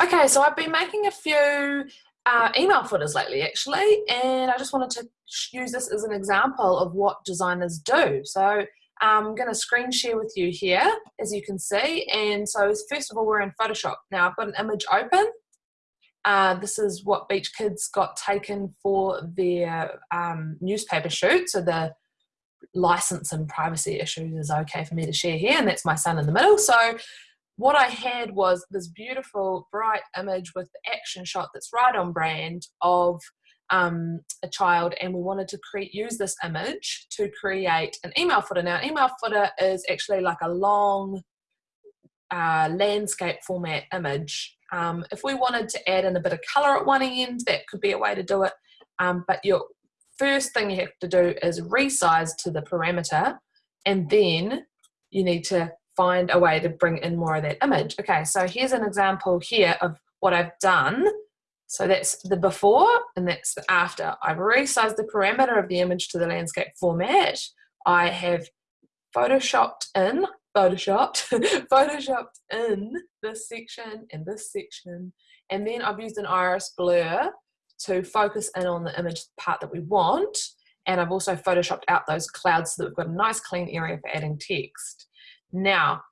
Okay, so I've been making a few uh, email footers lately actually, and I just wanted to use this as an example of what designers do. So I'm going to screen share with you here, as you can see. And so first of all, we're in Photoshop. Now I've got an image open. Uh, this is what Beach Kids got taken for their um, newspaper shoot. So the license and privacy issues is okay for me to share here, and that's my son in the middle. So what I had was this beautiful, bright image with the action shot that's right on brand of um, a child, and we wanted to create use this image to create an email footer. Now, email footer is actually like a long uh, landscape format image. Um, if we wanted to add in a bit of color at one end, that could be a way to do it. Um, but your first thing you have to do is resize to the parameter, and then you need to find a way to bring in more of that image. Okay, so here's an example here of what I've done. So that's the before and that's the after. I've resized the parameter of the image to the landscape format. I have photoshopped in, photoshopped, photoshopped in this section and this section. And then I've used an iris blur to focus in on the image part that we want. And I've also photoshopped out those clouds so that we've got a nice clean area for adding text. Now,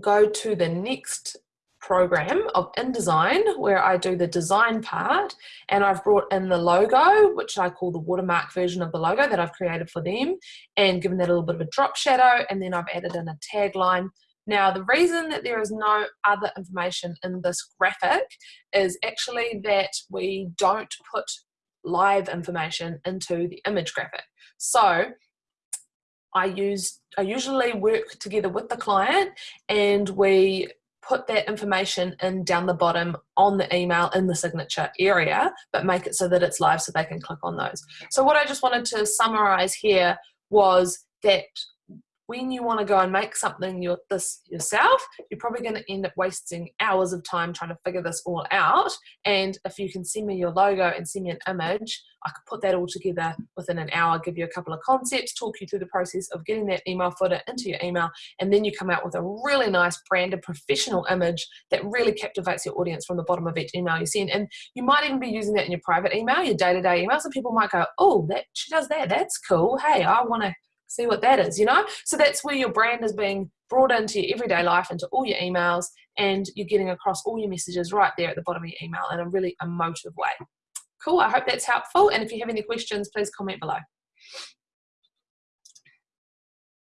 go to the next program of InDesign where I do the design part and I've brought in the logo which I call the watermark version of the logo that I've created for them and given that a little bit of a drop shadow and then I've added in a tagline. Now the reason that there is no other information in this graphic is actually that we don't put live information into the image graphic. So I use I usually work together with the client and we put that information in down the bottom on the email in the signature area, but make it so that it's live so they can click on those. So what I just wanted to summarize here was that when you want to go and make something your, this yourself, you're probably going to end up wasting hours of time trying to figure this all out. And if you can send me your logo and send me an image, I could put that all together within an hour, give you a couple of concepts, talk you through the process of getting that email footer into your email, and then you come out with a really nice branded professional image that really captivates your audience from the bottom of each email you send. And you might even be using that in your private email, your day-to-day -day emails, and people might go, oh, that she does that, that's cool. Hey, I want to see what that is, you know? So that's where your brand is being brought into your everyday life, into all your emails, and you're getting across all your messages right there at the bottom of your email in a really emotive way. Cool, I hope that's helpful. And if you have any questions, please comment below.